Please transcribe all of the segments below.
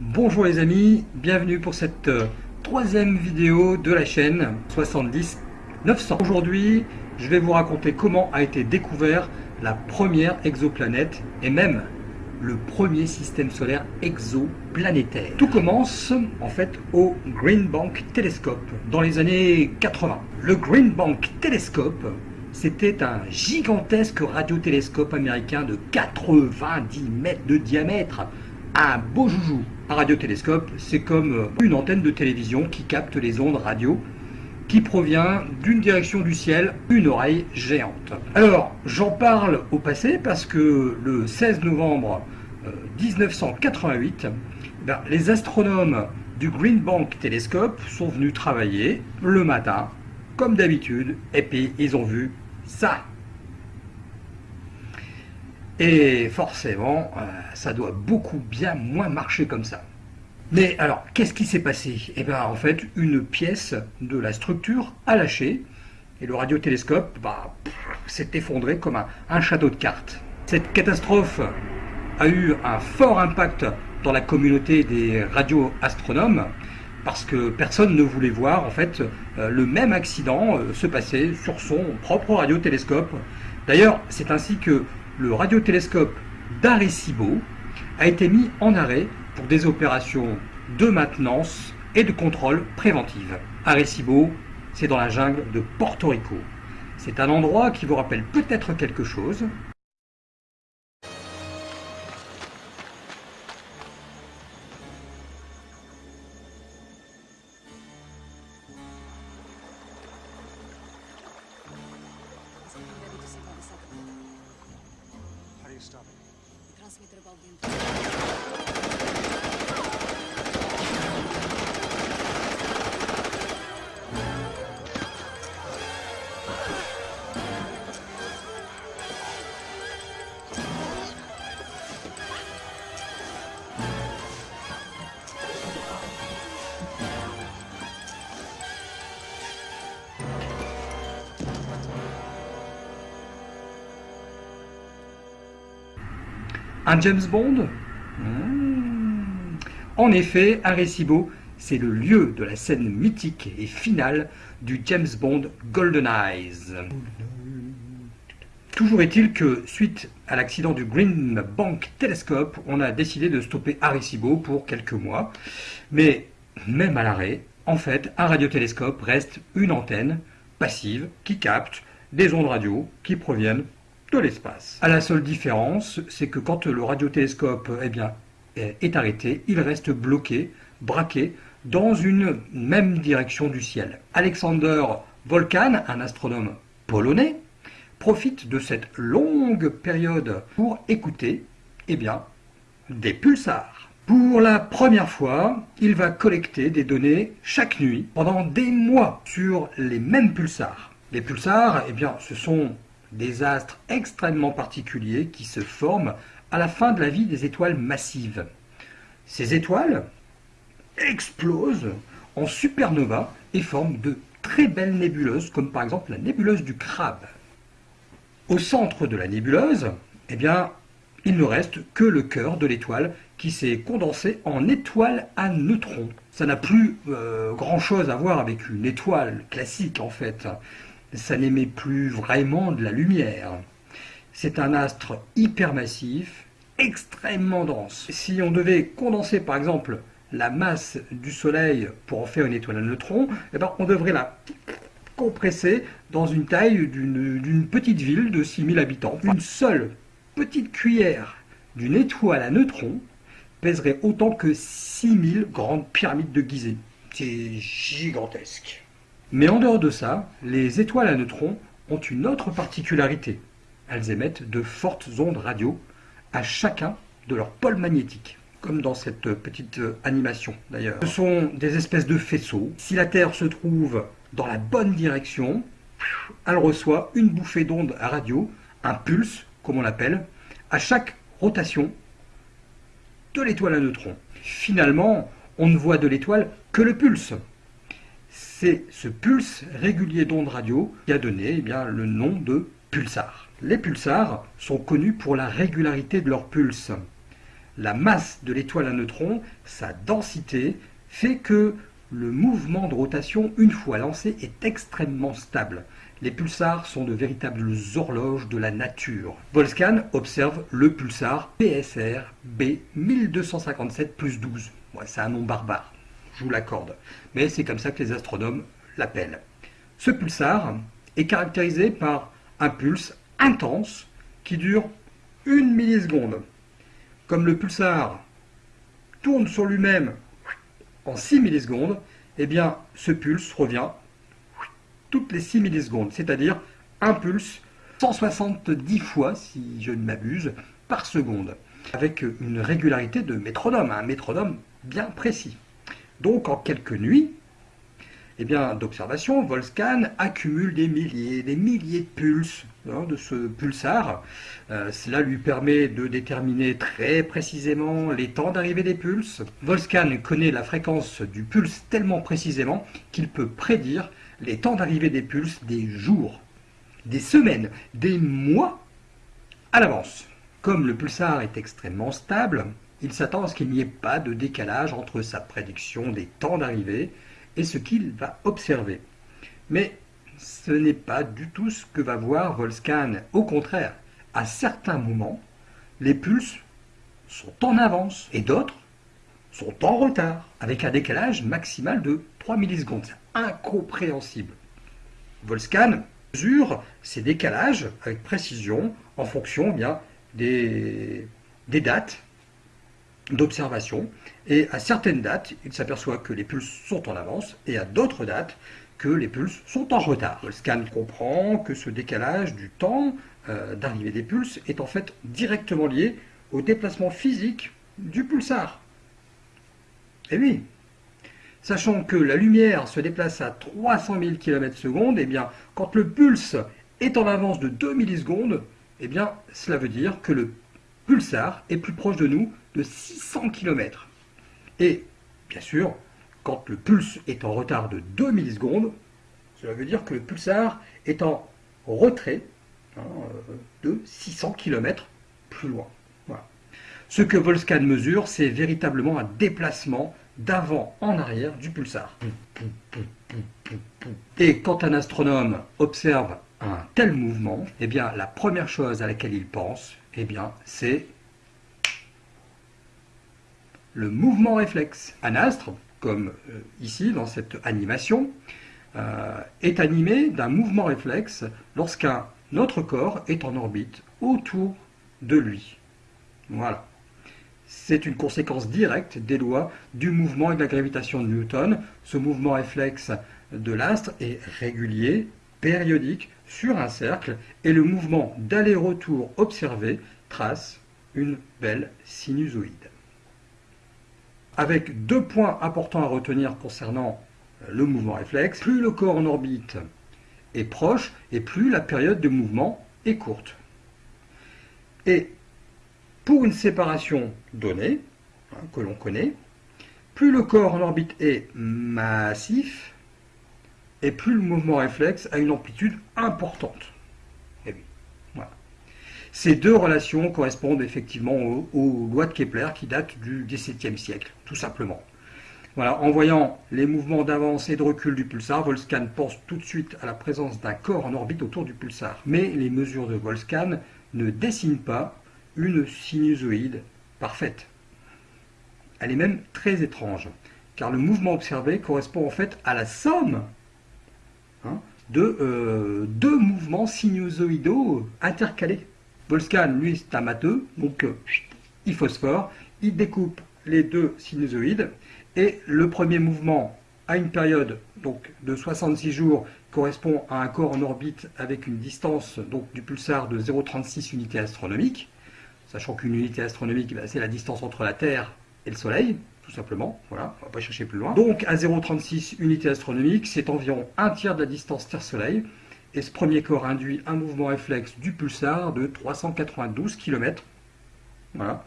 Bonjour les amis, bienvenue pour cette euh, troisième vidéo de la chaîne 70 900. Aujourd'hui, je vais vous raconter comment a été découvert la première exoplanète et même le premier système solaire exoplanétaire. Tout commence en fait au Green Bank Telescope dans les années 80. Le Green Bank Telescope, c'était un gigantesque radiotélescope américain de 90 mètres de diamètre. Un beau joujou. Un radiotélescope, c'est comme une antenne de télévision qui capte les ondes radio qui provient d'une direction du ciel, une oreille géante. Alors, j'en parle au passé parce que le 16 novembre 1988, euh, ben, les astronomes du Green Bank Telescope sont venus travailler le matin, comme d'habitude, et puis ils ont vu ça. Et forcément, euh, ça doit beaucoup bien moins marcher comme ça. Mais alors, qu'est-ce qui s'est passé? Eh bien, en fait, une pièce de la structure a lâché, et le radiotélescope bah, s'est effondré comme un, château de cartes. Cette catastrophe a eu un fort impact dans la communauté des radioastronomes, parce que personne ne voulait voir en fait euh, le même accident euh, se passer sur son propre radiotélescope. D'ailleurs, c'est ainsi que le radiotélescope d'Arecibo a été mis en arrêt pour des opérations de maintenance et de contrôle préventive. Arecibo, c'est dans la jungle de Porto Rico. C'est un endroit qui vous rappelle peut-être quelque chose, próximo intervalo de entrada. Un James Bond hmm. En effet, Arecibo, c'est le lieu de la scène mythique et finale du James Bond Golden Eyes. Toujours est-il que, suite à l'accident du Green Bank Telescope, on a décidé de stopper Arecibo pour quelques mois. Mais même à l'arrêt, en fait, un radiotélescope reste une antenne passive qui capte des ondes radio qui proviennent l'espace. À la seule différence, c'est que quand le radiotélescope eh bien, est arrêté, il reste bloqué, braqué, dans une même direction du ciel. Alexander Volkan, un astronome polonais, profite de cette longue période pour écouter eh bien, des pulsars. Pour la première fois, il va collecter des données chaque nuit pendant des mois sur les mêmes pulsars. Les pulsars, eh bien, ce sont des astres extrêmement particuliers qui se forment à la fin de la vie des étoiles massives. Ces étoiles explosent en supernova et forment de très belles nébuleuses, comme par exemple la nébuleuse du crabe. Au centre de la nébuleuse, eh bien, il ne reste que le cœur de l'étoile qui s'est condensé en étoile à neutrons. Ça n'a plus euh, grand-chose à voir avec une étoile classique en fait ça n'émet plus vraiment de la lumière. C'est un astre hypermassif, extrêmement dense. Si on devait condenser par exemple la masse du Soleil pour en faire une étoile à neutrons, eh ben, on devrait la compresser dans une taille d'une petite ville de 6000 habitants. Une seule petite cuillère d'une étoile à neutrons pèserait autant que 6000 grandes pyramides de Gizeh. C'est gigantesque. Mais en dehors de ça, les étoiles à neutrons ont une autre particularité. Elles émettent de fortes ondes radio à chacun de leurs pôles magnétiques, comme dans cette petite animation d'ailleurs. Ce sont des espèces de faisceaux. Si la Terre se trouve dans la bonne direction, elle reçoit une bouffée d'ondes radio, un pulse, comme on l'appelle, à chaque rotation de l'étoile à neutrons. Finalement, on ne voit de l'étoile que le pulse. C'est ce pulse régulier d'ondes radio qui a donné eh le nom de pulsar. Les pulsars sont connus pour la régularité de leur pulse. la masse de l'étoile à neutrons, sa densité, fait que le mouvement de rotation, une fois lancé, est extrêmement stable. Les pulsars sont de véritables horloges de la nature. Volscan observe le pulsar PSR B 1257 plus 12. c'est un nom barbare, je vous l'accorde. Mais c'est comme ça que les astronomes l'appellent. Ce pulsar est caractérisé par un pulse intense qui dure une milliseconde. Comme le pulsar tourne sur lui-même en 6 millisecondes, eh bien ce pulse revient toutes les 6 millisecondes, c'est-à-dire un pulse 170 fois, si je ne m'abuse, par seconde, avec une régularité de métronome, un métronome bien précis. Donc en quelques nuits, eh d'observation, Volscan accumule des milliers, des milliers de pulses hein, de ce pulsar. Euh, cela lui permet de déterminer très précisément les temps d'arrivée des pulses. Volscan connaît la fréquence du pulse tellement précisément qu'il peut prédire les temps d'arrivée des pulses des jours, des semaines, des mois à l'avance. Comme le pulsar est extrêmement stable, il s'attend à ce qu'il n'y ait pas de décalage entre sa prédiction des temps d'arrivée et ce qu'il va observer. Mais ce n'est pas du tout ce que va voir Volscan. Au contraire, à certains moments, les pulses sont en avance et d'autres sont en retard, avec un décalage maximal de 3 millisecondes. C'est incompréhensible. Volscan mesure ces décalages avec précision en fonction eh bien, des, des dates d'observation. Et à certaines dates, il s'aperçoit que les pulses sont en avance, et à d'autres dates, que les pulses sont en retard. Le scan comprend que ce décalage du temps euh, d'arrivée des pulses est en fait directement lié au déplacement physique du pulsar. Et eh oui, sachant que la lumière se déplace à 300 000 km s, et bien, quand le pulse est en avance de 2 millisecondes, eh bien, cela veut dire que le pulsar est plus proche de nous de 600 km. Et, bien sûr, quand le pulse est en retard de 2 millisecondes, cela veut dire que le pulsar est en retrait hein, euh, de 600 km plus loin. Ce que Volscan mesure, c'est véritablement un déplacement d'avant en arrière du pulsar. Et quand un astronome observe un tel mouvement, eh bien, la première chose à laquelle il pense, eh bien, c'est le mouvement réflexe. Un astre, comme euh, ici dans cette animation, euh, est animé d'un mouvement réflexe lorsqu'un autre corps est en orbite autour de lui. Voilà. C'est une conséquence directe des lois du mouvement et de la gravitation de Newton. Ce mouvement réflexe de l'astre est régulier, périodique, sur un cercle, et le mouvement d'aller-retour observé trace une belle sinusoïde avec deux points importants à retenir concernant le mouvement réflexe. Plus le corps en orbite est proche et plus la période de mouvement est courte. Et pour une séparation donnée, hein, que l'on connaît, plus le corps en orbite est massif, et plus le mouvement réflexe a une amplitude importante. Ces deux relations correspondent effectivement aux, lois de Kepler qui datent du XVIIe siècle, tout simplement. Voilà, en voyant les mouvements d'avance et de recul du pulsar, Volscan pense tout de suite à la présence d'un corps en orbite autour du pulsar. Mais les mesures de Volscan ne dessinent pas une sinusoïde parfaite. Elle est même très étrange, car le mouvement observé correspond en fait à la somme hein, de euh, deux mouvements sinusoïdaux intercalés. Volscan, lui, c'est un donc euh, il phosphore, il découpe les deux sinusoïdes, et le premier mouvement à une période donc, de 66 jours correspond à un corps en orbite avec une distance donc, du pulsar de 0,36 unités astronomiques, sachant qu'une unité astronomique, ben, c'est la distance entre la Terre et le Soleil, tout simplement, voilà, on va pas chercher plus loin. Donc à 0,36 unités astronomiques, c'est environ un tiers de la distance Terre-Soleil, et ce premier corps induit un mouvement réflexe du pulsar de 392 km. Voilà.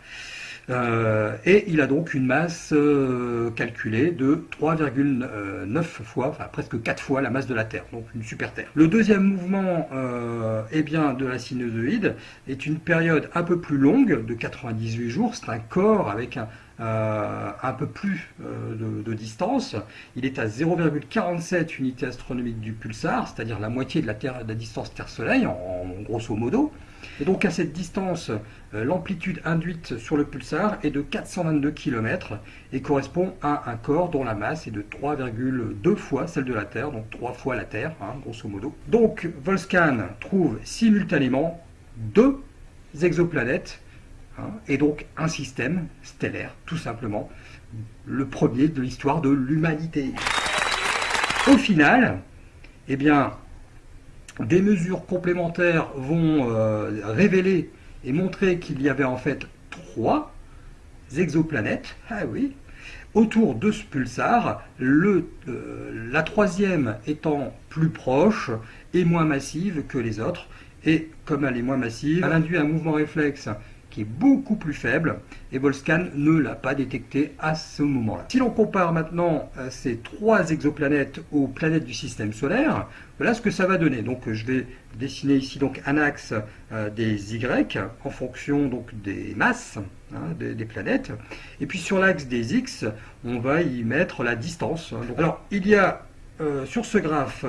Euh, et il a donc une masse euh, calculée de 3,9 fois, enfin presque 4 fois la masse de la Terre, donc une super Terre. Le deuxième mouvement euh, eh bien, de la sinusoïde est une période un peu plus longue, de 98 jours. C'est un corps avec un, un peu plus de, distance. Il est à 0,47 unités astronomiques du pulsar, c'est-à-dire la moitié de la, terre, la distance Terre-Soleil, en, grosso modo. Et donc à cette distance, euh, l'amplitude induite sur le pulsar est de 422 km et correspond à un corps dont la masse est de 3,2 fois celle de la Terre, donc 3 fois la Terre, hein, grosso modo. Donc Volscan trouve simultanément deux exoplanètes hein, et donc un système stellaire, tout simplement, le premier de l'histoire de l'humanité. Au final, eh bien, des mesures complémentaires vont euh, révéler et montrer qu'il y avait en fait trois exoplanètes, ah oui, autour de ce pulsar, le, euh, la troisième étant plus proche et moins massive que les autres. Et comme elle est moins massive, elle induit un mouvement réflexe est beaucoup plus faible et Volscan ne l'a pas détecté à ce moment-là. Si l'on compare maintenant euh, ces trois exoplanètes aux planètes du système solaire, voilà ce que ça va donner. Donc je vais dessiner ici donc un axe euh, des Y en fonction donc des masses hein, des, planètes. Et puis sur l'axe des X, on va y mettre la distance. alors il y a euh, sur ce graphe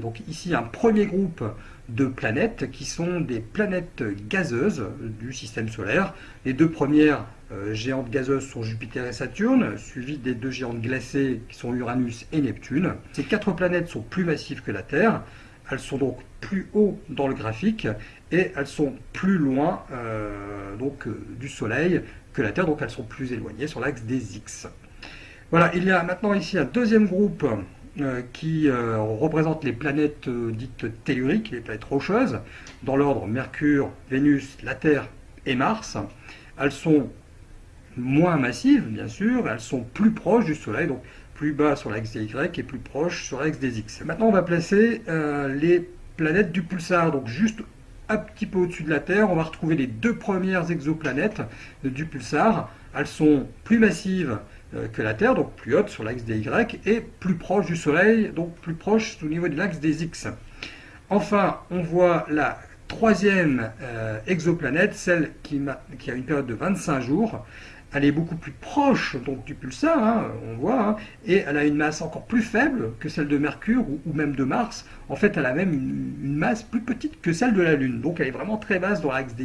donc ici un premier groupe de planètes qui sont des planètes gazeuses du système solaire. Les deux premières euh, géantes gazeuses sont Jupiter et Saturne, suivies des deux géantes glacées qui sont Uranus et Neptune. Ces quatre planètes sont plus massives que la Terre, elles sont donc plus haut dans le graphique et elles sont plus loin euh, donc, euh, du Soleil que la Terre, donc elles sont plus éloignées sur l'axe des X. Voilà, il y a maintenant ici un deuxième groupe qui euh, représente les planètes euh, dites telluriques, les planètes rocheuses, dans l'ordre Mercure, Vénus, la Terre et Mars. Elles sont moins massives, bien sûr, elles sont plus proches du Soleil, donc plus bas sur l'axe des Y et plus proches sur l'axe des X. Maintenant, on va placer les planètes du pulsar, donc juste un petit peu au-dessus de la Terre, on va retrouver les deux premières exoplanètes du pulsar. Elles sont plus massives euh, que la Terre, donc plus haute sur l'axe des Y, et plus proche du Soleil, donc plus proche au niveau de l'axe des X. Enfin, on voit la troisième euh, exoplanète, celle qui, a une période de 25 jours. Elle est beaucoup plus proche donc, du pulsar, hein, on voit, hein, et elle a une masse encore plus faible que celle de Mercure ou, même de Mars. En fait, elle a même une, masse plus petite que celle de la Lune. Donc elle est vraiment très basse dans l'axe des,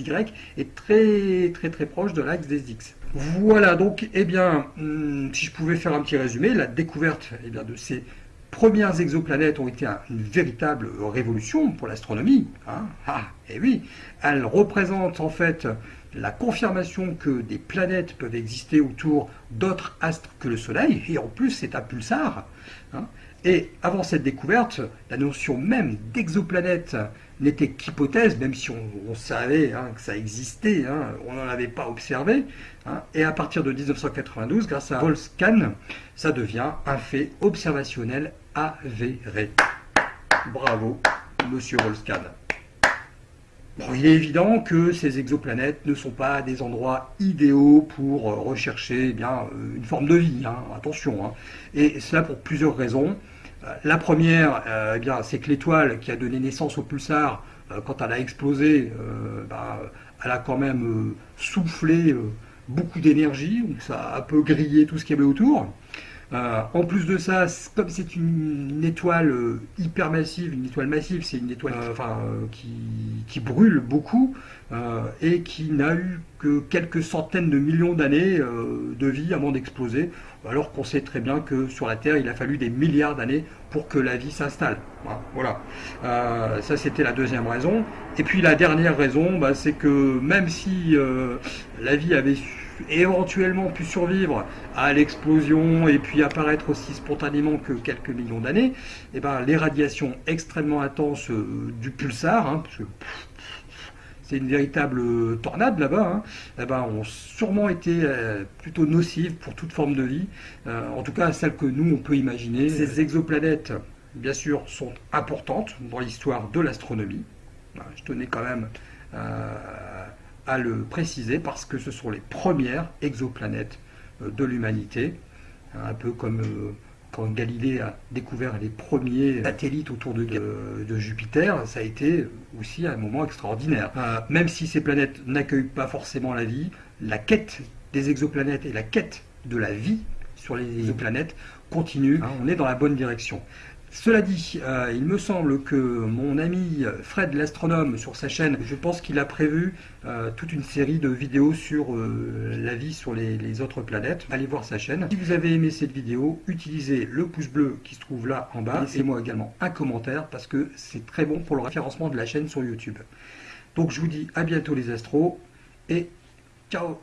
Y et très très très proche de l'axe des X. Voilà, donc, eh bien, hmm, si je pouvais faire un petit résumé, la découverte eh bien, de ces premières exoplanètes ont été une véritable révolution pour l'astronomie. Hein. ah, et eh oui, elles représentent en fait la confirmation que des planètes peuvent exister autour d'autres astres que le Soleil, et en plus c'est un pulsar. Hein. Et avant cette découverte, la notion même d'exoplanète n'était qu'hypothèse, même si on, savait hein, que ça existait, hein, on n'en avait pas observé. Et à partir de 1992, grâce à Volscan, ça devient un fait observationnel avéré. Bravo, monsieur Volscan. Il est évident que ces exoplanètes ne sont pas des endroits idéaux pour euh, rechercher eh bien, euh, une forme de vie, attention. Et cela pour plusieurs raisons. La première, euh, eh bien, c'est que l'étoile qui a donné naissance au pulsar, euh, quand elle a explosé, euh, bah, elle a quand même soufflé beaucoup d'énergie, donc ça a un peu grillé tout ce qu'il y avait autour. En plus de ça, comme c'est une, étoile hyper massive, une étoile massive, c'est une étoile qui, brûle beaucoup et qui n'a eu que quelques centaines de millions d'années de vie avant d'exploser alors qu'on sait très bien que sur la Terre, il a fallu des milliards d'années pour que la vie s'installe. Voilà. Euh, ça, c'était la deuxième raison. Et puis la dernière raison, bah, c'est que même si euh, la vie avait éventuellement pu survivre à l'explosion et puis apparaître aussi spontanément que quelques millions d'années, eh ben, les radiations extrêmement intenses euh, du pulsar, hein, parce que c'est une véritable tornade là-bas, hein, eh ben, ont sûrement été euh, plutôt nocives pour toute forme de vie, euh, en tout cas celle que nous on peut imaginer. Ces exoplanètes, bien sûr, sont importantes dans l'histoire de l'astronomie. Je tenais quand même euh, à le préciser parce que ce sont les premières exoplanètes euh, de l'humanité, un peu comme euh, quand Galilée a découvert les premiers satellites autour de, de, Jupiter, ça a été aussi un moment extraordinaire. même si ces planètes n'accueillent pas forcément la vie, la quête des exoplanètes et la quête de la vie sur les exoplanètes continue. Hein, on est dans la bonne direction. Cela dit, euh, il me semble que mon ami Fred l'astronome sur sa chaîne, je pense qu'il a prévu euh, toute une série de vidéos sur euh, la vie sur les, autres planètes. Allez voir sa chaîne. Si vous avez aimé cette vidéo, utilisez le pouce bleu qui se trouve là en bas. Laissez-moi également un commentaire parce que c'est très bon pour le référencement de la chaîne sur YouTube. Donc je vous dis à bientôt les astros et ciao